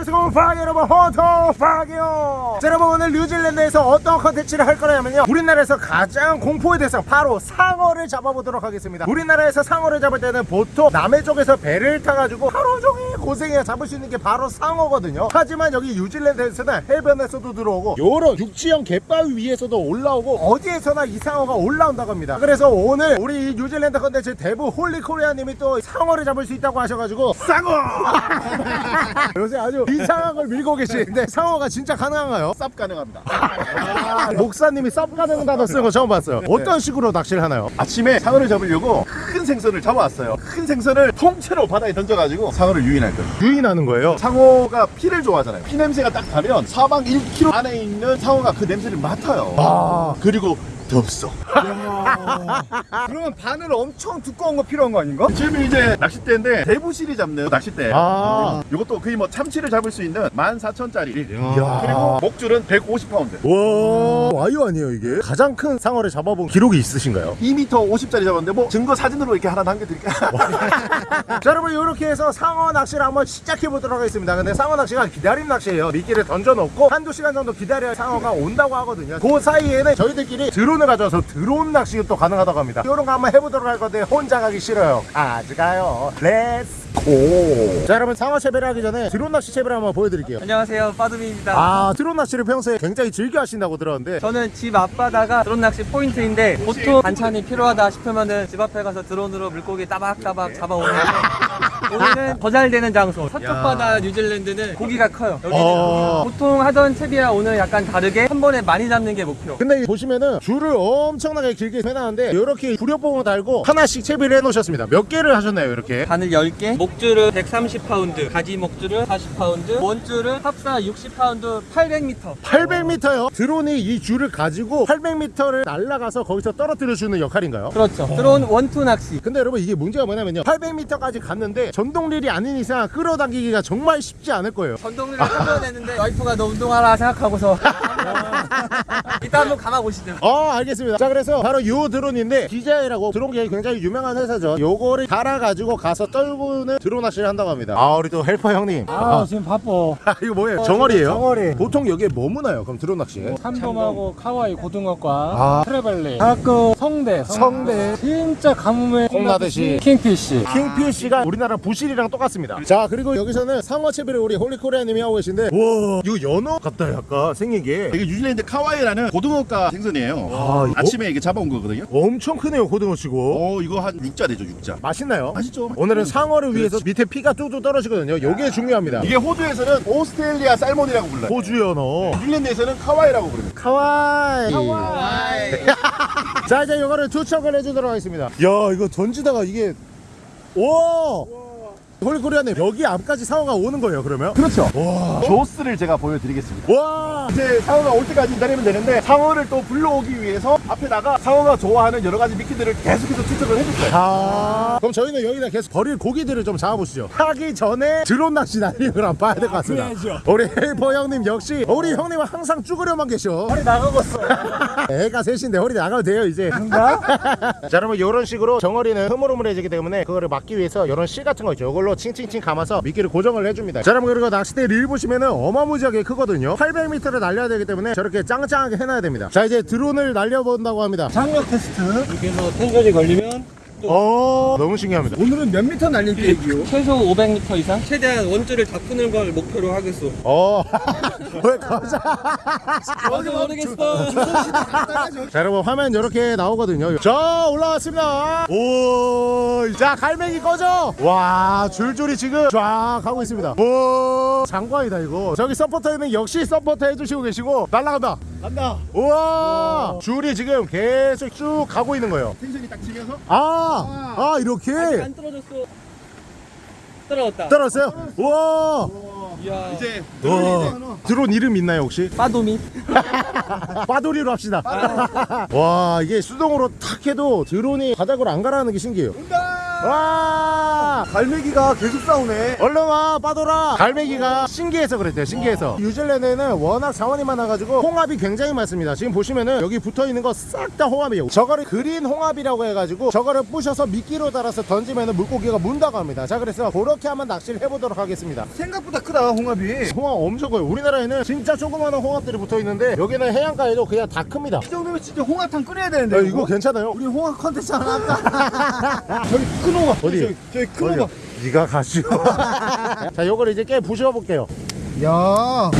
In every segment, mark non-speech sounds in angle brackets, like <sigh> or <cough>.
안녕하세요. 파기 여러분 파기요. 자, 여러분 오늘 뉴질랜드에서 어떤 컨텐츠를 할 거냐면요. 우리나라에서 가장 공포의 대상 바로 상어를 잡아보도록 하겠습니다. 우리나라에서 상어를 잡을 때는 보통 남해 쪽에서 배를 타가지고 하루 종일 고생해야 잡을 수 있는 게 바로 상어거든요 하지만 여기 뉴질랜드에서는 해변에서도 들어오고 요런 육지형 갯바위 위에서도 올라오고 어디에서나 이 상어가 올라온다고 합니다 그래서 오늘 우리 이 뉴질랜드 컨텐츠 대부 홀리코리아님이 또 상어를 잡을 수 있다고 하셔가지고 상어 <laughs> 요새 아주 이상한 걸 밀고 계시는데 상어가 진짜 가능한가요? 쌉 가능합니다. <laughs> 목사님이 쌉가능 단어 쓰는 거 처음 봤어요 어떤 식으로 낚시를 하나요? 아침에 상어를 잡으려고 큰 생선을 잡아왔어요. 큰 생선을 통째로 바다에 던져가지고 상어를 유인할 거 예요. 유인하는 거예요 상어가 피를 좋아하잖아요. 피 냄새가 딱 나면 사방 1km 안에 있는 상어가 그 냄새를 맡아요. 아 그리고 덥어. 그러면 바늘 엄청 두꺼운 거 필요한 거 아닌가? 지금 이제 낚싯대인데 대부시리 잡는 낚싯대. 아. 이것도 거의 뭐 참치를 잡을 수 있는 14,000짜리. 이야. 그리고 목줄은 150파운드. 와 와이어 아니에요 이게? 가장 큰 상어를 잡아본 기록이 있으신가요? 2m 50짜리 잡았는데 뭐 증거 사진으로 이렇게 하나 남겨드릴게요. <laughs> 자 여러분 이렇게 해서 상어 낚시를 한번 시작해 보도록 하겠습니다 근데 상어 낚시가 기다림 낚시예요 미끼를 던져놓고 한두 시간 정도 기다려야 상어가 온다고 하거든요 그 사이에는 저희들끼리 드론을 가져와서 드론 낚시가 또 가능하다고 합니다. 이런 거 한번 해보도록 할 건데 혼자 가기 싫어요. 같이 가요. let's go 자 여러분 상어 채비를 하기 전에 드론 낚시 채비를 한번 보여드릴게요. 안녕하세요. 빠두미입니다. 아 드론 낚시를 평소에 굉장히 즐겨 하신다고 들었는데. 저는 집 앞바다가 드론 낚시 포인트인데 보통 반찬이 필요하다 싶으면은 집 앞에 가서 드론으로 물고기 따박따박 잡아오는데 <laughs> 오늘은 더잘 되는 장소. 서쪽 바다 뉴질랜드는 고기가 커요. 여기는 어. 보통 하던 채비와 오늘 약간 다르게 한 번에 많이 잡는 게 목표. 근데 보시면은 줄을 엄청 나게 길게 해놨는데 이렇게 구려봉을 달고 하나씩 채비를 해놓으셨습니다. 몇 개를 하셨나요 이렇게? 바늘 10개? 목줄은 130파운드 가지 목줄은 40파운드 원줄은 합사 60파운드 800m 800m요? 드론이 이 줄을 가지고 800m를 날아가서 거기서 떨어뜨려주는 역할인가요? 그렇죠. 드론 원투 낚시. 근데 여러분 이게 문제가 뭐냐면요. 800m까지 갔는데 전동릴이 아닌 이상 끌어당기기가 정말 쉽지 않을 거예요. 타줘야 되는데 와이프가 너 운동하라 생각하고서. <laughs> 이따 한번 감아보시죠. 어 알겠습니다. 자 그래 서 바로 요 드론인데 DJI라고 드론계에 굉장히 유명한 회사죠 요거를 달아가지고 가서 떨구는 드론 낚시를 한다고 합니다 아 우리 또 helper 형님 아 지금 바빠 이거 뭐예요? 정어리예요? 정어리. 보통 여기에 뭐 무나요? 그럼 드론 낚시에? 참돔하고 kahawai 고등어과 아. trevally 가끔 성대 성대. 진짜 가뭄에 콩나듯이. kingfish kingfish가 우리나라 부시리랑 똑같습니다 자 그리고 여기서는 상어 채비를 우리 홀리코리아님이 하고 계신데 와 이거 연어 같다 약간 생긴 게 이게 뉴질랜드 kahawai라는 고등어과 생선이에요. 아, 이거? 아침에 이게 잡아온 거거든요. 엄청 크네요 고등어 치고 어 이거 한 6자 되죠 6자. 맛있나요? 맛있죠. 오늘은 상어를 위해서 밑에 피가 뚝뚝 떨어지거든요 이게 중요합니다 이게 호주에서는 Australia salmon이라고 불러요. 호주 연어 뉴질랜드에서는 kahawai라고 부릅니다. kahawai <laughs> 자 이제 이거를 투척을 해주도록 하겠습니다 야 이거 던지다가 이게 오 홀리코리아님 여기 앞까지 상어가 오는 거예요 그러면? 그렇죠. 와. 조스를 제가 보여드리겠습니다. 와. 이제 상어가 올 때까지 기다리면 되는데 상어를 또 불러오기 위해서 앞에다가 상어가 좋아하는 여러 가지 미끼들을 계속해서 투척을 해줄 거예요. 아. 그럼 저희는 여기다 계속 버릴 고기들을 좀 잡아보시죠. 하기 전에 드론 낚시 날리는 걸 한번 봐야 될 것 같습니다. 우리 helper 형님 역시 우리 형님은 항상 쭈그려만 계셔. 허리 나가겠어. <laughs> 애가 셋인데 허리 나가도 돼요 이제. <laughs> 자 여러분 이런 식으로 정어리는 흐물흐물해지기 때문에 그거를 막기 위해서 이런 실 같은 거 있죠. 이걸로 칭칭칭 감아서 미끼를 고정을 해줍니다. 자 여러분 그리고 낚싯대 릴 보시면은 어마무지하게 크거든요. 800m를 날려야 되기 때문에 저렇게 짱짱하게 해놔야 됩니다. 자 이제 드론을 날려본다고 합니다. 장력 테스트. 여기서 텐션이 걸리면 어 너무 신기합니다 오늘은 몇 미터 날릴 계획이요? 최소 500m 이상 최대한 원줄을 다 푸는 걸 목표로 하겠소 어. <laughs> 왜 가자. 어디 모르겠어 자, 여러분 화면 이렇게 나오거든요. 자, 올라왔습니다. 오, 자, 갈매기 꺼져. 와, 줄줄이 지금 쫙 가고 있습니다. 오, 장관이다 이거. 저기 서포터에는 역시 서포터 해주시고 계시고 날라간다. 간다. 우와, 줄이 지금 계속 쭉 가고 있는 거예요. 텐션이 딱 치면서 아, 아 이렇게 안 떨어졌어 떨어졌다 떨었어요. 우와, 이야 이제 와, 드론 이름 있나요 혹시? 빠도미 <laughs> 빠돌이로 합시다. <laughs> 와 이게 수동으로 탁 해도 드론이 바닥으로 안 가라는 게 신기해요. 온다. 와 갈매기가 계속 싸우네. 얼른 와 빠돌아 갈매기가 신기해서 그랬대요 신기해서 뉴질랜드에는 워낙 자원이 많아가지고 홍합이 굉장히 많습니다 지금 보시면은 여기 붙어있는 거 싹 다 홍합이에요 저거를 그린 홍합이라고 해가지고 저거를 부셔서 미끼로 달아서 던지면은 물고기가 문다고 합니다 자 그래서 그렇게 한번 낚시를 해보도록 하겠습니다 생각보다 크다 홍합이. 홍합 엄청 커요 우리나라에는 진짜 조그마한 홍합들이 붙어있는데 여기는 해안가에도 그냥 다 큽니다 이 정도면 진짜 홍합탕 끓여야 되는데. 야, 이거 괜찮아요? 우리 홍합 컨텐츠 하나? <laughs> <laughs> 저기 큰 홍합. 어디? 저기, 저기 큰 어디요? 홍합. 네가 가시오 <laughs> 자 요걸 이제 깨 부셔 볼게요 야.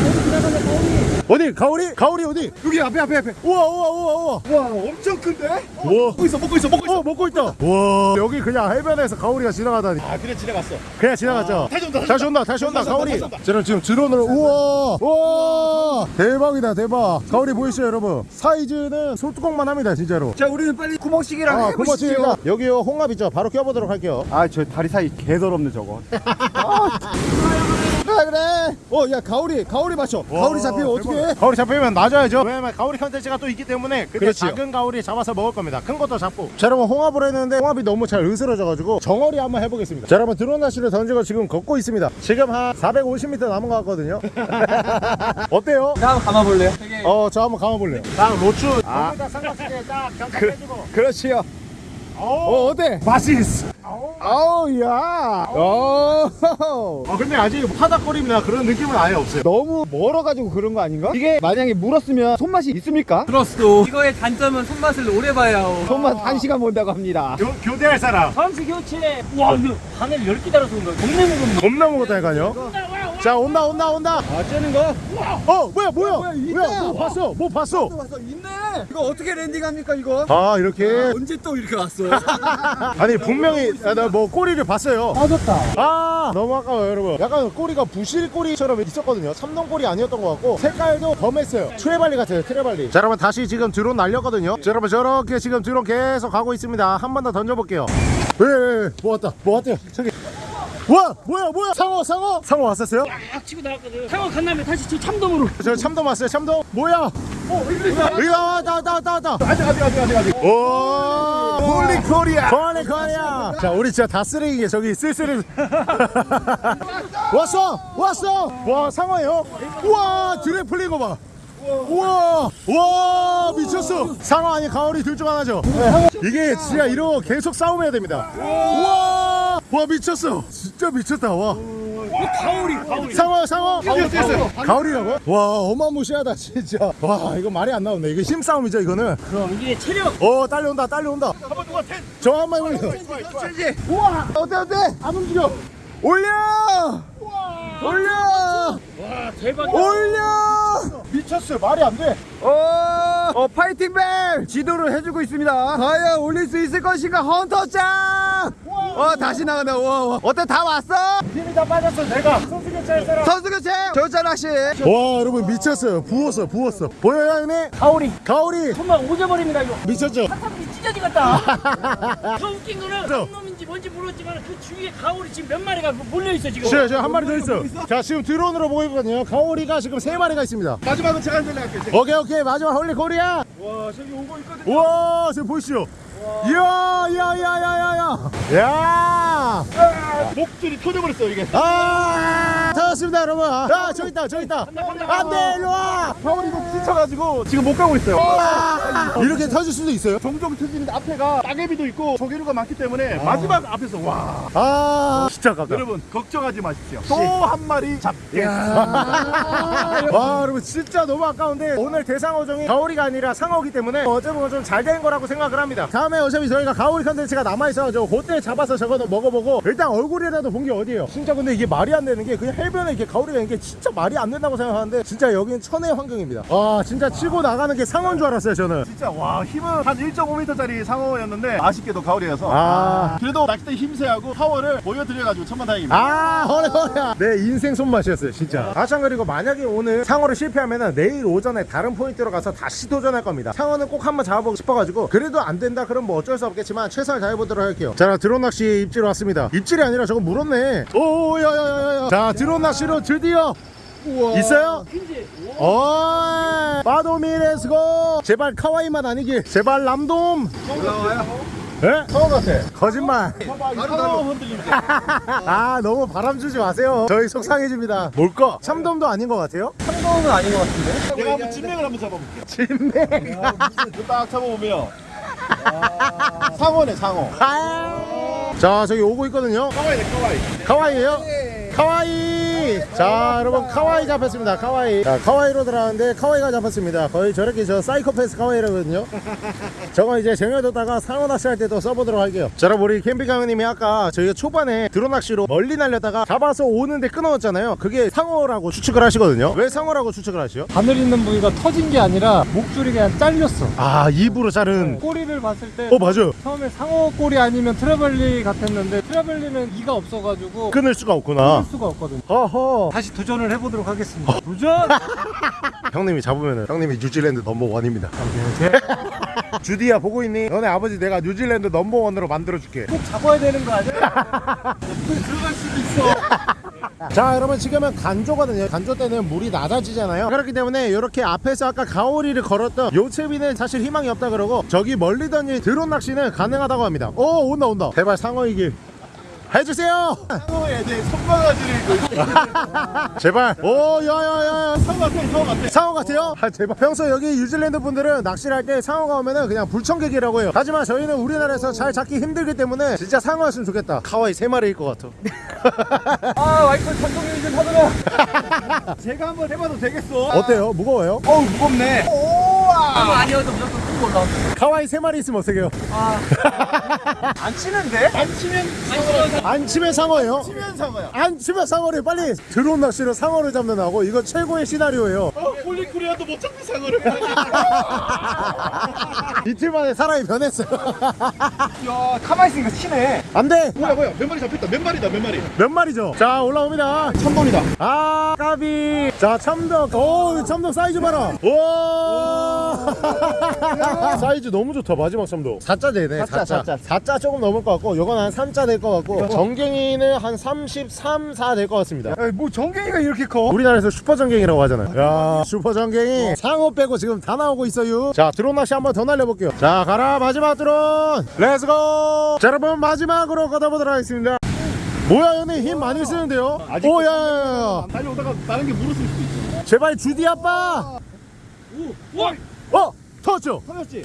어디? 가오리? 가오리 어디? 여기 앞에 앞에 앞에. 우와 우와 우와 우와 와 엄청 큰데? 우와 먹고 있어 먹고 있어 먹고 있어. 어 먹고 있다 와 여기 그냥 해변에서 가오리가 지나가다니 아 그래 지나갔어 그냥 지나갔죠 다시 온다, 다시 온다 다시 온다 다시 가오리 온다, 다시 온다. 저는 지금 드론으로 우와 우와 대박이다 대박 가오리 보이시죠 여러분 사이즈는 솥뚜껑만 합니다 진짜로 자 우리는 빨리 구멍치기랑 아. 고맙습니다 여기요 홍합 있죠 바로 껴보도록 할게요 아 저 다리 사이 개더럽네 저거. <laughs> 그래 그래. 어야 가오리 가오리 맞춰. 가오리 잡히면 어떻게 해? 가오리 잡히면 놔줘야죠 왜냐면 가오리 컨텐츠가 또 있기 때문에 그때 그렇지요. 작은 가오리 잡아서 먹을 겁니다 큰 것도 잡고 자 여러분 홍합을 했는데 홍합이 너무 잘 으스러져가지고 정어리 한번 해보겠습니다 자 여러분 드론 낚시를 던지고 지금 걷고 있습니다 지금 한 450m 남은 것 같거든요 <laughs> 어때요? 자, 한번 감아볼래요? 되게 어저 한번 감아볼래요 딱 로추 거기다 삼각대에 딱 경착해주고 그렇지요. 어 어때? 바시스 아우 야. 어. 아 근데 아직 파닥거림이나 그런 느낌은 아예 없어요 너무 멀어가지고 그런 거 아닌가? 이게 만약에 물었으면 손맛이 있습니까? 들었어. 이거의 단점은 손맛을 오래 봐야 하고. 손맛 한 시간 본다고 합니다. 교, 교대할 사람 선수 교체. 와 이거 바늘 10개 달아서 온 거야. 겁내 무겁네. 겁나 먹었다니까요 자 온다 온다 온다. 아 째는 거? 어 뭐야 뭐야? 뭐야. 뭐야 뭐 봤어? 뭐 봤어? 왔어? 있네. 이거 어떻게 랜딩합니까 이거? 아 이렇게? 언제 또 이렇게 왔어? <laughs> 아니 분명히 나뭐 꼬리를 봤어요. 빠졌다. 아 너무 아까워요 여러분. 약간 꼬리가 부실 꼬리처럼 있었거든요. 참돔 꼬리 아니었던 것 같고 색깔도 검했어요. 트레발리 같아요 트레발리. 자 여러분 다시 지금 드론 날렸거든요. 자 여러분 저렇게 지금 드론 계속 가고 있습니다. 한 번 더 던져볼게요. 왜왜왜 뭐 왔다 뭐 왔대요? 저기 와 뭐야 뭐야? 상어 상어. 상어 왔었어요? 딱 치고 나왔거든. 상어 간 다음에 다시 저 참돔으로. 저 참돔 왔어요 참돔. 뭐야? 어 이거 왔다. 왔다 왔다 왔다 아직 아직 아직 아직 아직. 오. 홀리 코리아. 홀리 코리아. 자 우리 진짜 다 쓰레기게 저기 쓸쓸해. <laughs> 왔어 왔어. 와 상어예요? 우와 드레 풀린 거봐. 우와 와 미쳤어. 상어 아니 가오리 둘 중 하나죠? 이게 진짜 이러고 계속 싸움해야 됩니다. 우와 와 미쳤어. 진짜 미쳤다 와. 가오리 가오리. 상어 상어. 가오리라고? 와 어마무시하다 진짜. 와 이거 말이 안 나오네. 이거 힘싸움이죠 이거는? 그럼 이게 체력. 어 딸려온다 딸려온다. 저한 마리 올려 우와! 어때 어때? 안 움직여. 올려! 올려! 와 대박. 올려! 미쳤어. 말이 안돼. 어, 어 파이팅 벨! 지도를 해주고 있습니다. 과연 올릴 수 있을 것인가 헌터짱. 어 다시 나가네. 와, 와. 어때 다 왔어? 힘이 다 빠졌어 내가 선수 사람 선수 교체. 저자 낚시. 와 여러분 미쳤어요 부었어 부었어 보여요 형님 가오리. 가오리 정말 오져버립니다 이거. 미쳤죠 사람이 찢어지겠다. 더 웃긴 거는? 한 놈인지 뭔지 모르겠지만 그 주위에 가오리 지금 몇 마리가 몰려 있어 지금. 저, 저한 마리 더 있어 자 지금 드론으로 보고 있거든요 가오리가 지금 세 마리가 있습니다 마지막은 제가 한번 할게요 오케이 오케이 마지막 홀리 코리아 와 저기 오고 있거든 우와 지금 보이시죠 이야 이야 이야 이야 이야 야 목줄이 터져버렸어 이게 아, 찾았습니다, 여러분. 아, 저기 있다, 저기 있다. 안 돼, 일로 와. 가오리 목 지쳐가지고 지금 못 가고 있어요 이렇게 터질 수도 있어요. 종종 터지는데 앞에가 따개비도 있고 조개류가 많기 때문에 마지막 앞에서 와 아, 진짜 아깝다. 여러분 걱정하지 마십시오 또 한 마리 잡게 <laughs> 와, 여러분, 진짜 너무 아까운데 오늘 대상어종이 가오리가 아니라 상어기 때문에 어찌 보면 좀 잘 된 거라고 생각을 합니다. 다음에 어차피 저희가 가오리 컨텐츠가 남아있어가지고 그때 잡아서 저거도 먹어보고 일단 얼굴이라도 본 게 어디예요? 진짜 근데 이게 말이 안 되는 게 그냥 해변에 이렇게 가오리가 있는 게 진짜 말이 안 된다고 생각하는데 진짜 여기는 천혜의 환경입니다. 와, 진짜 치고 나가는 게 상어인 줄 알았어요, 저는. 진짜 와 힘은 한 1.5m짜리 상어였는데 아쉽게도 가오리여서. 아. 그래도 낚싯대 힘세하고 파워를 보여드려가지고 천만다행입니다. 아 허래 허래 내 인생 손맛이었어요 진짜. 아 참 그리고 만약에 오늘 상어를 실패하면 내일 오전에 다른 포인트로 가서 다시 도전할 겁니다. 상어는 꼭 한번 잡아보고 싶어가지고 그래도 안 된다 그럼 뭐 어쩔 수 없겠지만 최선을 다해보도록 할게요. 자 드론 낚시 입질 왔습니다. 입질이 아니라 저거 물었네. 오야야야야. 자 드론 낚시로 드디어 있어요? 어 빠도미 let's go 제발 kahawai만 아니길 제발 참돔 올라와요. 예? 상어 같아. 거짓말. <laughs> 아 너무 바람 주지 마세요 저희 속상해집니다 뭘까? 참돔도 아닌 것 같아요? 참돔은 아닌 것 같은데? 내가 한번 진맥을 한번 잡아볼게. 진맥 딱 잡아보면. 아, 상어네, 상어. 자 저기 오고 있거든요 kahawai네, kahawai. kahawai에요? kahawai 자 여러분 kahawai 잡혔습니다. kahawai. 자 kahawai로 들어가는데 kahawai가 잡혔습니다. 거의 저렇게 저 사이코패스 kahawai라거든요. <laughs> 저거 이제 쟁여뒀다가 상어 낚시할 때도 써보도록 할게요. 자 여러분 우리 캠핑 강님이 아까 저희가 초반에 드론 낚시로 멀리 날렸다가 잡아서 오는데 끊어왔잖아요. 그게 상어라고 추측을 하시거든요. 왜 상어라고 추측을 하시죠? 바늘 있는 부위가 터진 게 아니라 목줄이 그냥 잘렸어. 아 입으로 자른. 꼬리를 봤을 때 어 맞아요. 처음에 상어 꼬리 아니면 trevally 같았는데 trevally는 이가 없어가지고 끊을 수가 없구나. 끊을 수가 없거든. 허허 다시 도전을 해보도록 하겠습니다. 도전! <laughs> 형님이 잡으면은 형님이 뉴질랜드 넘버원입니다 <laughs> 주디야 보고 있니? 너네 아버지 내가 뉴질랜드 넘버원으로 만들어줄게 꼭 잡아야 되는 거 아니야? 들어갈 수도 있어. <laughs> 자 여러분 지금은 간조거든요 간조 때는 물이 낮아지잖아요 그렇기 때문에 이렇게 앞에서 아까 가오리를 걸었던 요채비는 사실 희망이 없다 그러고 저기 멀리 던진 드론 낚시는 가능하다고 합니다 오 온다 온다 제발 상어이길 해주세요 상어에 손바가지를. 제발 오 야야야 상어 같아, 상어 같아. 상어 같아요? 아 제발 평소 여기 뉴질랜드 분들은 낚시를 할 때 상어가 오면은 그냥 불청객이라고 해요 하지만 저희는 우리나라에서 잘 잡기 힘들기 때문에 진짜 상어였으면 좋겠다 카와이 세 마리일 것 같아 <laughs> 아 와이프 참돔이 좀 하더라 제가 한번 해봐도 되겠어. 어때요? 무거워요? 어우, 무겁네. 상어 아니어도 무조건 큰거 올라온다 카와이 세 마리 있으면 어떡해요? 안 치는데? 안 치면 상어라고. 안 치면 상어예요? 치면 상어야. 안 치면 상어를 빨리 드론 낚시로 상어를 잡는 하고 이거 최고의 시나리오예요 어, 폴리코리아도 못 잡는 상어를. <laughs> 이틀 만에 사람이 변했어요 야, 가만히 있으니까 치네. 안 돼 뭐야, 뭐야. 몇 마리 잡혔다. 몇 마리다, 몇 마리. 몇 마리죠? 자 올라옵니다 참돔이다. 아 까비 자 참돔 오 참돔 사이즈 봐라 오 사이즈 너무 좋다 마지막 참돔 4자 되네 4자 4자. 4자. 조금 넘을 것 같고 요건 한 3자 될 것 같고 전갱이는 한 33, 4 될 것 같습니다. 뭐 전갱이가 이렇게 커? 우리나라에서 슈퍼 전갱이라고 하잖아요. 야 슈퍼 전갱이 상어 빼고 지금 다 나오고 있어요. 자 드론 낚시 한번 더 날려볼게요. 자 가라 마지막 드론. let's go 자 여러분 마지막으로 걷어보도록 하겠습니다. 뭐야 형님 힘 많이 쓰는데요? 오야야야 달려오다가 다른 게 물었을 수도 있어. 제발 주디 아빠. 어 터졌죠 터졌지?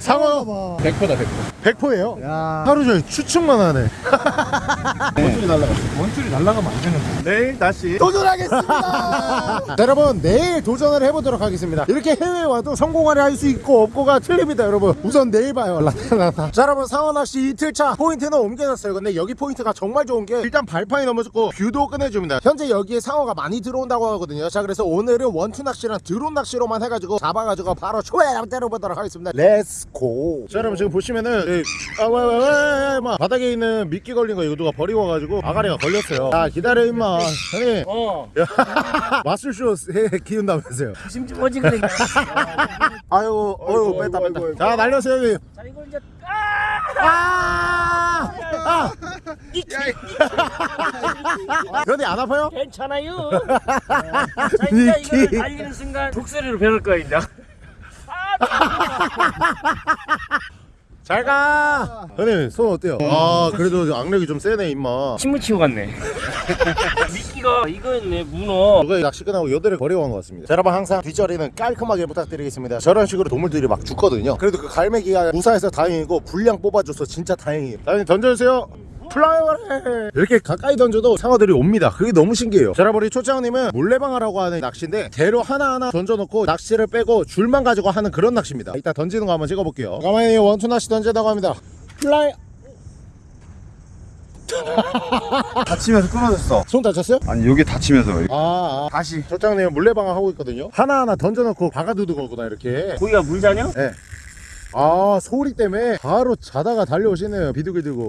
상어요 100%다, 100%. 100%예요? 하루 종일 추측만 하네. <laughs> 원줄이 날라갔어. 원줄이 날아가면 안 되는데. 내일 다시. <laughs> 자, 여러분 내일 도전을 해보도록 하겠습니다. 이렇게 해외에 와도 성공하려 할 수 있고 없고가 틀립니다 여러분. 우선 내일 봐요. 라타라타 자 여러분 상어낚시 이틀차 포인트는 옮겨졌어요. 근데 여기 포인트가 정말 좋은 게 일단 발판이 너무 좋고 view도 끝내줍니다. 현재 여기에 상어가 많이 들어온다고 하거든요. 자 그래서 오늘은 원투 낚시랑 드론 낚시로만 해가지고 잡아가지고 바로 초회랑 때려보도록 하겠습니다. let's go. 자 여러분 지금 보시면은 네, 아, 와, 와, 와, 와, 마. 바닥에 있는 미끼 걸린 거 이거 누가 버리고 와가지고 아가리가 걸렸어요. 자 기다려 임마. 형님. 어. 마술쇼 해 키운다면서요. 심심하지 그래 <laughs> 아이고 어이구 뺐다. 뺐다 자 날렸어요 형님. 자 이거 이제 아! 아! 근데 안 아파요? 괜찮아요. <laughs> 자 이제. 이거 달리는 순간 독수리로 변할 거야 이제 <laughs> 잘가. 형님 손 어때요? 아 그래도 악력이 좀 세네 임마. 침을 치고 갔네. <laughs> 미끼가 이거였네 문어. 이거 낚시 끝나고 버리고 간것 같습니다. 자, 여러분 항상 뒷자리는 깔끔하게 부탁드리겠습니다. 저런 식으로 동물들이 막 죽거든요. 그래도 그 갈매기가 무사해서 다행이고 분량 뽑아줘서 진짜 다행이에요. 자 형님 던져주세요 플라이어래 이렇게 가까이 던져도 상어들이 옵니다 그게 너무 신기해요 자 여러분 우리 초장님은 물레방아라고 하는 낚시인데 대로 하나하나 던져놓고 낚시를 빼고 줄만 가지고 하는 그런 낚시입니다 이따 던지는 거 한번 찍어볼게요 가만히 원투 낚시 던지다고 합니다 플라이 <laughs> 다치면서 끊어졌어. 손 다쳤어요? 아니 여기 다치면서 아, 아. 다시. 초장님 물레방아 하고 있거든요 하나하나 던져놓고 박아두는 거구나 이렇게 고기가 물 자냐? 네. 아 소리 때문에 바로 자다가 달려오시네요 비둘기 들고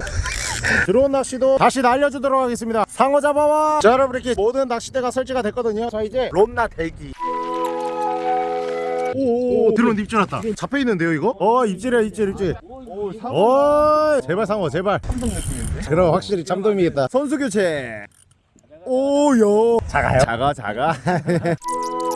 드론 낚시도 다시 날려주도록 하겠습니다. 상어 잡아와. 자 여러분 이렇게 모든 낚싯대가 설치가 됐거든요. 자 이제 롬나 대기. 오오 드론 입질 왔다. 잡혀있는데요 이거? 어 입질이야 입질 입질. 오 제발 상어 제발. 그럼 확실히 참돔이겠다. 선수 교체. 오요 작아요? 작아 작아 <laughs>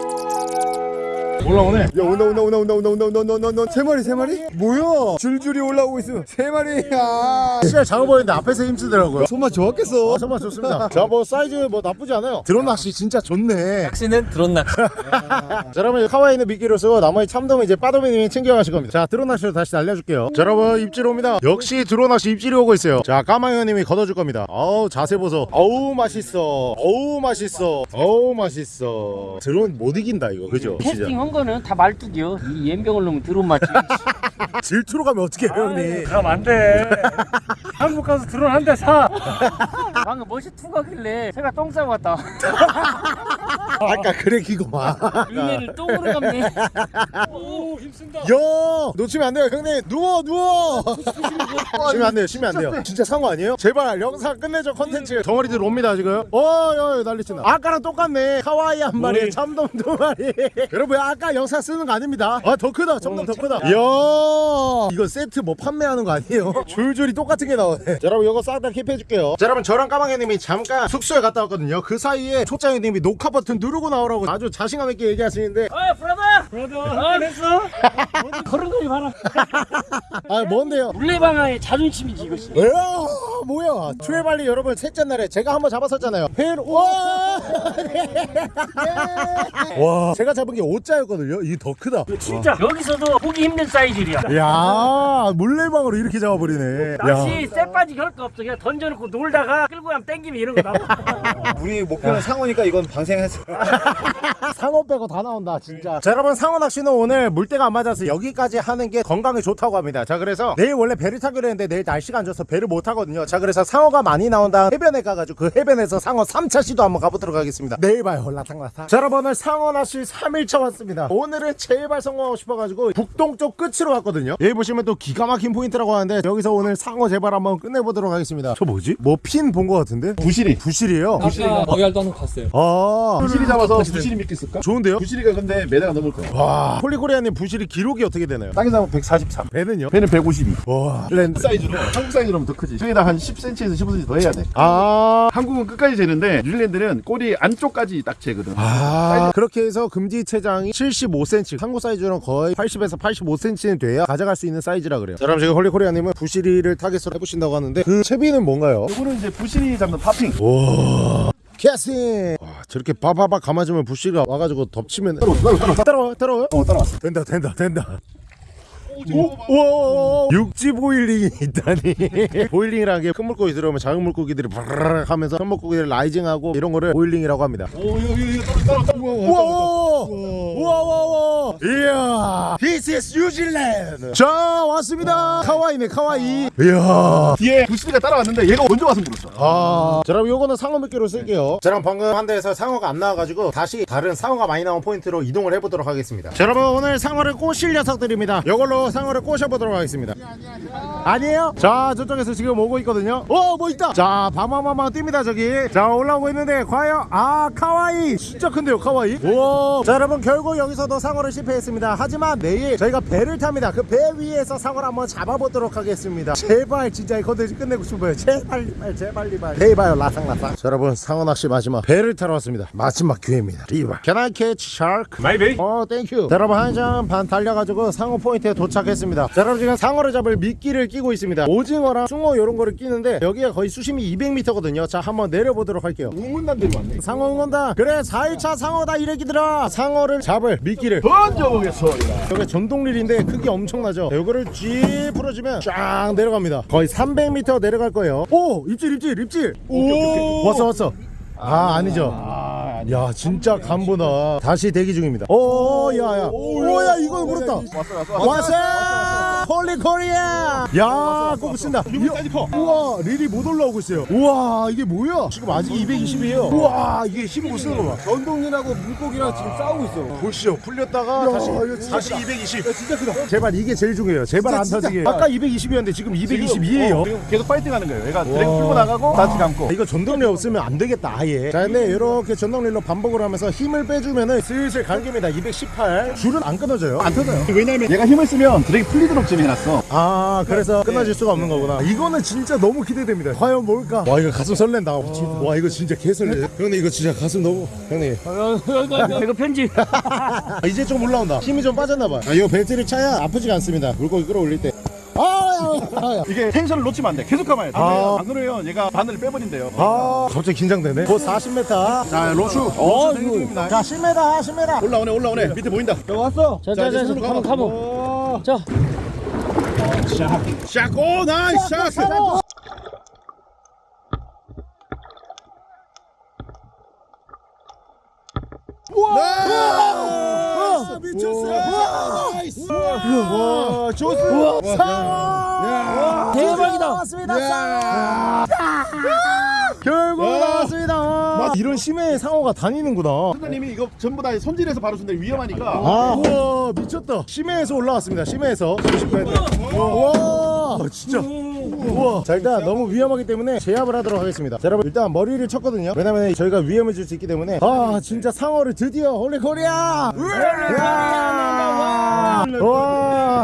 올라오네. 야 온다 온다 온다 온다 온다 온다 온다 온다 온다. 세 마리 세 마리? 뭐야? 줄줄이 올라오고 있어. 세 마리 야 시야 작아 보이는데 앞에서 힘쓰더라고요. 손맛 좋았겠어. 아, 정말 좋습니다. 자 뭐 사이즈 뭐 나쁘지 않아요. 드론 낚시 진짜 좋네. 낚시는 드론 낚시. <laughs> 자 여러분 kahawai는 미끼로 쓰고 나머지 참돔은 이제 빠도미님이 챙겨가실 겁니다. 자 드론 낚시로 다시 날려줄게요. 자 여러분 입질 옵니다. 역시 드론 낚시 입질이 오고 있어요. 자 까마귀님이 걷어줄 겁니다. 어우 자세 보소. 어우 맛있어. 어우 맛있어. 어우 맛있어. 드론 못 이긴다 이거. 그죠? 진짜 캐스팅 한 거는 다 말뚝이요. 이 연병을 넣으면 드론 맞지. <laughs> 질투로 가면 어떡해요 형님 그럼 안돼 <laughs> 한국 가서 드론 한 대 사. <laughs> 방금 멋이 투 가길래 제가 똥 싸고 왔다. 아까 그래 기고만 의미를 똥으로 감네. 오 힘쓴다. 야 놓치면 안 돼요 형님 누워 누워 쉬면 안 돼요 쉬면 안 돼요 진짜 상어 아니에요? 제발 영상 끝내줘 컨텐츠 덩어리들 옵니다 지금 어야 난리친다 아까랑 똑같네 카와이 한 마리 참돔 두 마리 여러분 아까 영상 쓰는 거 아닙니다 아 더 크다 참돔 더 크다 이야 이거 세트 뭐 판매하는 거 아니에요? <laughs> 줄줄이 똑같은 게 나오네 자, 여러분 이거 싹 다 keep해 줄게요 자 여러분 저랑 까마귀님이 잠깐 숙소에 갔다 왔거든요 그 사이에 초장이님이 녹화 버튼 누르고 나오라고 아주 자신감 있게 얘기하시는데 아 brother. brother 했어? 그런 <laughs> 거지 봐라. <laughs> 아 뭔데요? 물레방아의 자존심이지 이것이. 왜요? 뭐야? 트레발리 여러분 셋째 날에 제가 한번 잡았었잖아요. 회 와! 와, 제가 잡은 게 5자였거든요. 이게 더 크다. 진짜 여기서도 보기 힘든 사이즈이야. 야, 물레방으로 이렇게 잡아버리네. 낚시 쎄 빠지게 할 거 없어. 그냥 던져놓고 놀다가 끌고 가면 땡기면 이런 거 나와. <laughs> 우리 목표는 상어니까 이건 방생했어 <laughs> 상어 빼고 다 나온다, 진짜. 자, 여러분, 상어 낚시는 오늘 물때가 안 맞아서 여기까지 하는 게 건강에 좋다고 합니다. 자, 그래서 내일 원래 배를 타기로 했는데 내일 날씨가 안 좋아서 배를 못 타거든요. 자, 그래서 상어가 많이 나온다 해변에 가가지고 그 해변에서 상어 3차 시도 한번 가보도록 하겠습니다. 내일 봐요, 라탕라탕. 자, 여러분, 오늘 상어 낚시 3일차 왔습니다. 오늘은 제발 성공하고 싶어가지고 북동쪽 끝으로 왔거든요. 여기 보시면 또 기가 막힌 포인트라고 하는데 여기서 오늘 상어 제발 한번 끝내보도록 하겠습니다. 저 뭐지? 뭐 핀 본 거 같은데? 부시리 부시리예요? 아까 거기알도 한번 봤어요. 아, 부시리 잡아서 부시리 미끼 쓸까? 좋은데요? 부시리가 근데 미터가 넘을 거야 와, 홀리코리아님 부시리 기록이 어떻게 되나요? 땅에 잡으면 143 배는요? 배는 152 와, 렌 사이즈로 한국 사이즈로면 더 크지 저기다 한 10cm에서 15cm 더 해야 돼 아, 한국은 끝까지 재는데 뉴질랜드는 꼬리 안쪽까지 딱 재거든 아, 그렇게 해서 금지 체장이 75cm, 한국 사이즈는 거의 80에서 85cm는 돼야 가져갈 수 있는 사이즈라 그래요. 자, 그럼 지금 홀리코리아님은 부시리를 타겟으로 해보신다고 하는데 그 채비는 뭔가요? 이거는 이제 부시리 잡는 popping 캐스팅! 와, 저렇게 바바바 감아주면 부시리가 와가지고 덮치면 따라와 따라와 따라와, 따라와. 어 따라왔어 된다, 된다, 된다. 오, 육지 boiling이 있다니. <laughs> boiling이라는 게 큰 물고기 들어오면 작은 물고기들이 바르르 하면서 큰 물고기를 rising하고 이런 거를 boiling이라고 합니다. 오 이거 이거 따라와 따라와 우와 우와 우와. 이야. This is New Zealand. 자 왔습니다. 카와이네 카와이. 이야. 뒤에 부시리가 따라왔는데 얘가 먼저 와서 물었어 아, 자 그럼 요거는 상어 미끼로 쓸게요. 자 그럼 방금 한 대에서 상어가 안 나와가지고 다시 다른 상어가 많이 나온 포인트로 이동을 해보도록 하겠습니다. 자 여러분 오늘 상어를 꼬실 녀석들입니다. 요걸로 상어를 꼬셔보도록 하겠습니다. 아니에요? 자 저쪽에서 지금 오고 있거든요. 어 뭐 있다! 자 바마마마 뜁니다 저기. 자 올라오고 있는데 과연 아 카와이! 진짜 큰데요 카와이? 우와! 자 여러분 결국 여기서도 상어를 실패했습니다. 하지만 내일 저희가 배를 탑니다. 그 배 위에서 상어를 한번 잡아보도록 하겠습니다. 제발 진짜 이 컨텐츠 끝내고 싶어요. 제발 제발 제발 제발. 제발 라상라상 자 여러분 상어 낚시 마지막. 배를 타러 왔습니다. 마지막 기회입니다. 리바 Can I catch shark? maybe 어 thank you 자 여러분 한시간 반 달려가지고 상어 포인트에 도착 했습니다. 자 여러분 지금 상어를 잡을 미끼를 끼고 있습니다. 오징어랑 숭어 이런 거를 끼는데 여기가 거의 수심이 200m거든요. 자 한번 내려보도록 할게요. 우문단들이 왔네. 상어 응원다 그래 4일차 상어다 이래기들아. 상어를 잡을 미끼를. 던져보겠습니다 여기 전동릴인데 크기 엄청나죠? 요거를 쥐 풀어주면 쫙 내려갑니다. 거의 300m 내려갈 거예요. 오 입질 입질 입질. 오 왔어 왔어. 아 아니죠 야. 진짜 간보다. 다시 대기 중입니다. 오 야야. 오야 이거 물었다. 왔어 왔어. 왔어 코리아! 야 꼬부 쓴다. 여기까지 커. 우와 릴이 못 올라오고 있어요. 우와 이게 뭐야? 지금 아직 220이에요. 우와 이게 힘못 쓰는 거봐. 전동이라고 물고기랑 지금 싸우고 있어. 보시죠. 풀렸다가 다시 다시 220 진짜 크다. 제발 이게 제일 중요해요. 제발 안 터지게. 아까 220이었는데 지금 222예요. 지금 계속 파이팅 하는 거예요. 얘가 드랙 풀고 나가고 다시 감고. 이거 전동릴 없으면 안 되겠다 아예. 자 근데 이렇게 전동릴로 반복을 하면서 힘을 빼주면은 슬슬 감깁니다 218 줄은 안 끊어져요. 안 터져요. 왜냐면 얘가 힘을 쓰면 drag이 풀리도록 열심히 해놨어. 아 그래서 끊어질 수가 없는 거구나 이거는 진짜 너무 기대됩니다 과연 뭘까 와 이거 가슴 설렌다 와 이거 진짜 개 설레 형님 이거 진짜 가슴 너무 형님 이거 편집. <laughs> 아, 이제 좀 올라온다 힘이 좀 빠졌나봐 아 이거 벨트를 차야 아프지가 않습니다 물고기 끌어올릴 때 아, 아, 야. 이게 텐션을 놓치면 안 돼. 계속 감아야 돼. 아. 안 그래요. 얘가 바늘을 빼버린대요. 아 갑자기 긴장되네 곧 40m 자, 로슈. 어, 로슈 생중입니다. 자 10m 10m 올라오네, 올라오네. 밑에 보인다. 왔어 자자자 이제 가면 가면. 오. 자. 샷, 오, nice shot. 와! 미쳤어 nice. 와 좋습니다. 대박이다. 나왔습니다 이런 심해에 상어가 다니는구나 선생님이 이거 전부 다 손질해서 바로 준대 위험하니까. 아, 우와 미쳤다. 심해에서 올라왔습니다. 심해에서. 와, 진짜. 우와. 자 일단 너무 위험하기 때문에 제압을 하도록 하겠습니다. 자, 여러분 일단 머리를 쳤거든요. 왜냐면 저희가 위험해질 수 있기 때문에 아 진짜 상어를 드디어 홀리 코리아. 와,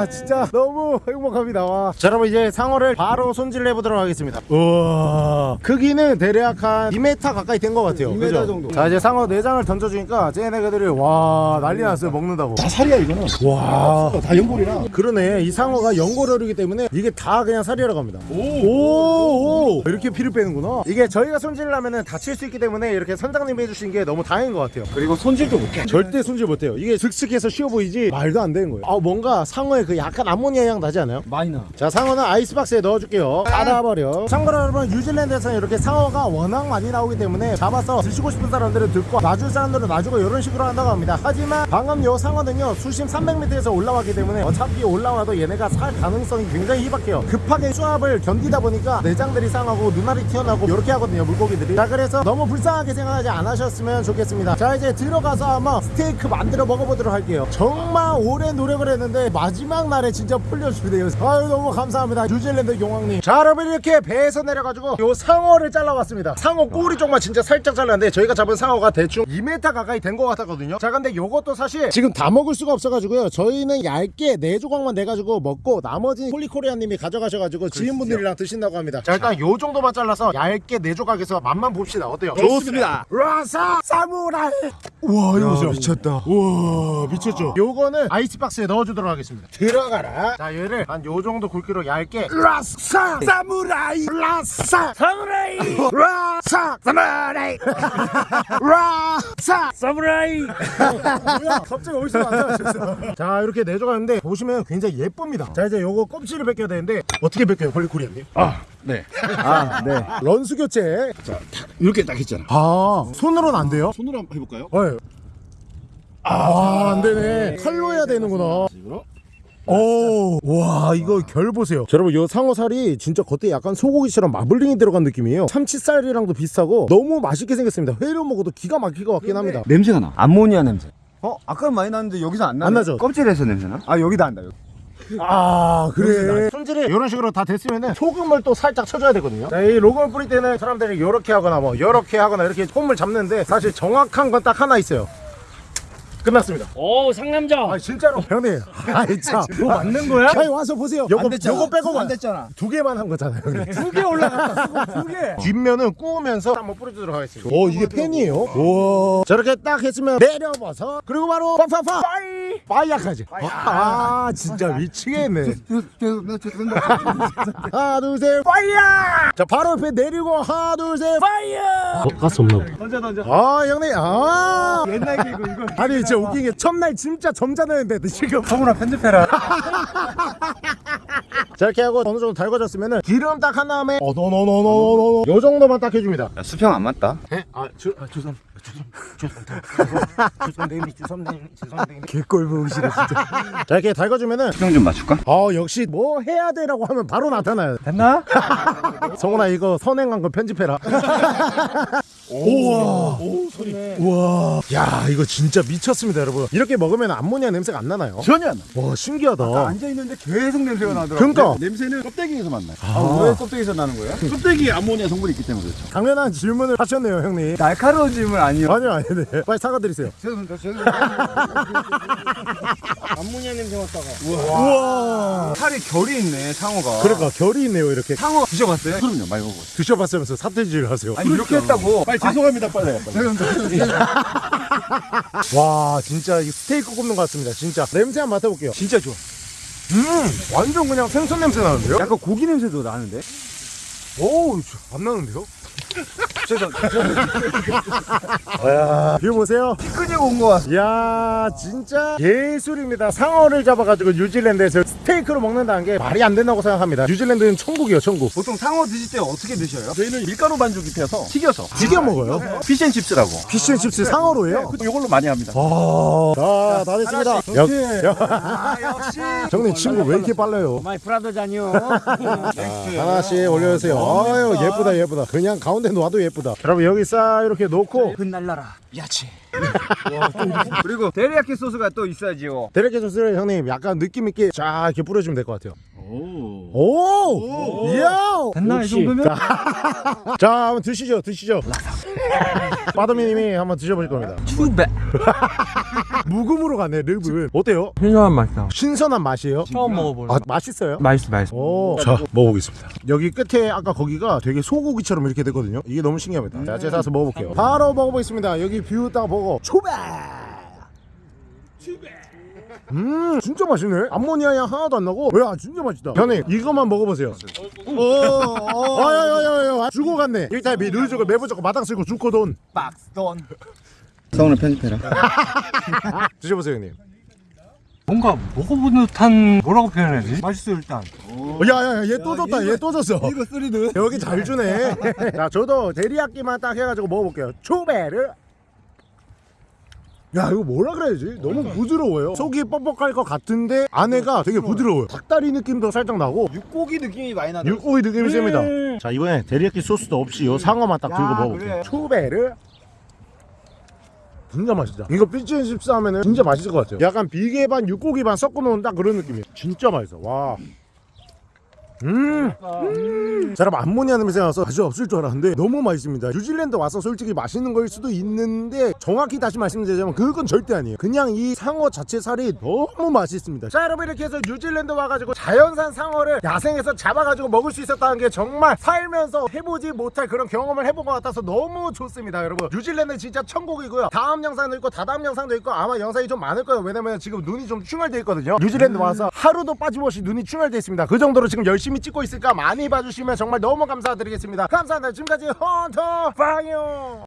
와 진짜 너무 행복합니다. 와. 자 여러분 이제 상어를 바로 손질해 보도록 하겠습니다. 우와 크기는 대략 한 2m 가까이 된 것 같아요. 2m 정도. 자 이제 상어 내장을 던져주니까 쟤네들이 와 난리 났어요 먹는다고. 다 살이야, 이거는. 와. 다 연골이라. 그러네 이 상어가 연골어류기 때문에 이게 다 그냥 살이라 갑니다 오, 오. 이렇게 피를 빼는구나 이게 저희가 손질을 하면 다칠 수 있기 때문에 이렇게 선장님이 해주신 게 너무 다행인 것 같아요 그리고 손질도 못해. 절대 손질 못해요 이게 슥슥해서 쉬워 보이지 말도 안 되는 거예요 아 뭔가 상어의 그 약간 암모니아 향 나지 않아요? 많이 나. 자 상어는 아이스박스에 넣어줄게요. 닫아버려. 참고로 여러분 뉴질랜드에서는 이렇게 상어가 워낙 많이 나오기 때문에 잡아서 드시고 싶은 사람들은 듣고 놔줄 사람들은 놔주고 이런 식으로 한다고 합니다. 하지만 방금 요 상어는요 수심 300m에서 올라왔기 때문에 어차피 올라와도 얘네가 살 가능성이 굉장히 희박해요. 급하게 수압을 견디다 보니까 내장들이 상하고 눈알이 튀어나오고 이렇게 하거든요 물고기들이. 자 그래서 너무 불쌍하게 생각하지 않으셨으면 좋겠습니다. 자 이제 들어가서 한번 스테이크 만들어 먹어보도록 할게요. 정말 오래 노력을 했는데 마지막 날에 진짜 풀려주네요. 아유 너무 감사합니다. 뉴질랜드 용왕님. 자 여러분 이렇게 배에서 내려가지고 요 상어를 잘라왔습니다. 상어 꼬리 쪽만 진짜 살짝 잘랐는데 저희가 잡은 상어가 대충 2m 가까이 된 것 같았거든요. 자 근데 요것도 사실 지금 다 먹을 수가 없어가지고요. 저희는 얇게 네 조각만 내가지고 먹고 나머지 폴리코리아님이 가져가셔가지고 지인분들이랑 드신다고 합니다. 자 일단 요 정도만 잘라서 얇게 네 조각에서 맛만 봅시다. 어때요? 좋습니다. 라사 사무라이. 우와 이거 보세요. 미쳤다. 우와 미쳤죠? 요거는 아이스박스에 넣어주도록 하겠습니다 들어가라 자 얘를 한 요 정도 굵기로 얇게 라사 사무라이 라사 사무라이. 라사 사무라이 라사 사무라이. 뭐야 갑자기 어디서 나타나셨어 자 이렇게 내줘가는데 보시면 굉장히 예쁩니다 자 이제 요거 껍질을 벗겨야 되는데 어떻게 벗겨요 폴리코리아님? 아, 네. 아, 네. 런수 교체 이렇게 딱 했잖아. 아 손으로는 안 돼요? 손으로 한번 해볼까요? 네. 아, 안 되네. 칼로 해야 되는구나. 식으로. 오, 와, 이거 결 보세요. 자, 여러분, 이 상어살이 진짜 겉에 약간 소고기처럼 마블링이 들어간 느낌이에요. 참치살이랑도 비슷하고 너무 맛있게 생겼습니다. 회로 먹어도 기가 막힐 것 같긴 합니다. 냄새가 나. 암모니아 냄새. 어, 아까는 많이 났는데 여기서 안 나네. 안 나죠? 껍질에서 냄새 나? 아, 여기다 한다. 여기. 아, 그래. 손질이 이런 식으로 다 됐으면은 소금을 또 살짝 쳐줘야 되거든요. 자, 이 로건을 뿌릴 때는 사람들이 이렇게 하거나 뭐 이렇게 하거나 이렇게 폼을 잡는데 사실 정확한 건 딱 하나 있어요. 끝났습니다. 오 상남자. 아 진짜로 형님 <laughs> 아이 참뭐 맞는 거야? 아니 와서 보세요 요거 요거 빼고 안 됐잖아. 두 개만 한 거잖아요 형님 두개 올라갔다. 두 개. <laughs> 뒷면은 구우면서 한번 뿌려주도록 하겠습니다 오 이게 팬이에요? 우와 저렇게 딱 했으면 내려봐서 그리고 바로 파파파 빠이 빠이약하지 아 진짜 미치겠네 하나 둘셋 fire 자 바로 옆에 내리고 하나 둘셋 fire 어, 가스 없나 보다 던져 던져. 아 형님 아 옛날 개그 이거. 아니 진짜 웃긴 게 첫날 진짜 점잖았는데 지금 성훈아 편집해라. 자 이렇게 하고 어느 정도 달궈졌으면은 기름 딱 한 다음에 어노노노노노노 요 정도만 딱 해줍니다 야, 수평 안 맞다. 에? 아, 주, 아 죄송 죄송 죄송 죄송합니다 죄송합니다 죄송합니다 개꼴 보시네 진짜 <laughs> 자 이렇게 달궈주면은 수평 좀 맞출까? 아 역시 뭐 해야 되라고 하면 바로 나타나요 됐나? <laughs> 성훈아 이거 선행한 거 편집해라 <laughs> 우와 오, 소리. 우와 야 이거 진짜 미쳤습니다 여러분 이렇게 먹으면 암모니아 냄새가 안 나나요? 전혀 안 나. 와 신기하다 앉아 있는데 계속 냄새가 나더라고. 그러니까 냄새는 껍데기에서 만 나요. 아, 왜 껍데기에서 나는 거야? 껍데기에 암모니아 성분이 있기 때문에 그렇죠. 당연한 질문을 하셨네요 형님 날카로운 질문 아니요. 아니요 아니요 네. 빨리 사과드리세요 죄송합니다. 죄송합니다. <laughs> 암모니아 냄새 맡다가. 우와. 살이 결이 있네 상어가. 그러니까 결이 있네요 이렇게. 상어 드셔봤어요? 그럼요 많이 먹어. 드셔봤으면서 삿대질 하세요. 아니 이렇게 했다고. 빨리 죄송합니다 빨리. <laughs> 빨리. 와 진짜 이 스테이크 굽는 것 같습니다. 진짜 냄새 한번 맡아볼게요. 진짜 좋아. 음 완전 그냥 생선 냄새 나는데요? 약간 고기 냄새도 나는데. 오우 안 나는데요? <laughs> 야 이거 보세요. 끄지고 온거 같아. 이야 진짜 예술입니다 상어를 잡아가지고 뉴질랜드에서 스테이크로 먹는다는 게 말이 안 된다고 생각합니다 뉴질랜드는 천국이에요 천국 보통 상어 드실 때 어떻게 드셔요? 저희는 밀가루 반죽 입혀서 튀겨서 튀겨 먹어요 피쉬앤칩스라고 피쉬앤칩스 상어로예요? 이걸로 많이 합니다. 아, 다 됐습니다 역, 역. 아 역시. 형님 친구 왜 이렇게 빨라요 my brother잖아요. 하나씩 올려주세요 아유 예쁘다 예쁘다 그냥 가운데 놔도 예쁘다 여러분 여기 싹 이렇게 놓고 흩날려라. 야채. <laughs> 그리고 데리야끼 소스가 또 있어야지요. 데리야끼 소스를 형님 약간 느낌 있게 쫙 이렇게 뿌려주면 될 것 같아요 오. 오! 이야! 됐나 이 정도면? <laughs> 자, 한번 드시죠, 드시죠. 빠더미님이 한번 드셔보실 겁니다. 투배. <laughs> 묵음으로 가네, 릅은. 어때요? 신선한 맛이다. 신선한 맛이에요? 처음 먹어보는. 아, 맛있어요? 맛있어, 맛있어. 오, 자, 먹어보겠습니다. 여기 끝에 아까 거기가 되게 소고기처럼 이렇게 되거든요. 이게 너무 신기합니다. 자, 제가 사서 먹어볼게요. 바로 먹어보겠습니다. 여기 뷰 딱 보고 초베! 음 진짜 맛있네. 암모니아 향 하나도 안 나고. 야 진짜 맛있다. 형님 이것만 먹어보세요. 어야야야야 주고 갔네. 일타비 누이주고 매부주고 마당 쓸고 줍고 돈. 박스 돈. 성우는 편집해라. <laughs> 드셔보세요 형님. 뭔가 먹어본 듯한 뭐라고 표현해야지? 맛있어 일단. 야야야 얘 또 줬다. 얘 또 줬어. 이거 쓰리드. 여기 잘 주네. <laughs> 자 저도 데리야끼만 딱 해가지고 먹어볼게요. 초베릅 야 이거 뭐라 그래야지? 너무 부드러워요. 속이 뻑뻑할 것 같은데 안에가 되게 부드러워요. 닭다리 느낌도 살짝 나고. 육고기 느낌이 많이 나네. 육고기 느낌이 셉니다. 자 이번에 데리야끼 소스도 없이 요 상어만 딱 들고 야, 먹어볼게요. 그래. 초베릅. 진짜 맛있다. 이거 fish and chips 하면은 진짜 맛있을 것 같아요. 약간 비계 반 육고기 반 섞어 놓은 딱 그런 느낌이에요. 진짜 맛있어. 와 음. 음. 자, 여러분 암모니아 냄새 나서 맛이 없을 줄 알았는데 너무 맛있습니다. 뉴질랜드 와서 솔직히 맛있는 거일 수도 있는데 정확히 다시 말씀드리자면 그건 절대 아니에요. 그냥 이 상어 자체 살이 너무 맛있습니다. 자, 여러분 이렇게 해서 뉴질랜드 와가지고 자연산 상어를 야생에서 잡아가지고 먹을 수 있었다는 게 정말 살면서 해보지 못할 그런 경험을 해본 것 같아서 너무 좋습니다, 여러분. 뉴질랜드 진짜 천국이고요. 다음 영상도 있고 다다음 영상도 있고 아마 영상이 좀 많을 거예요. 왜냐면 지금 눈이 좀 충혈돼 있거든요. 뉴질랜드 와서 하루도 빠짐없이 눈이 충혈돼 있습니다. 그 정도로 지금 열심히 열심히 찍고 있을까 많이 봐주시면 정말 너무 감사드리겠습니다. 감사합니다. 지금까지 헌터 파이어.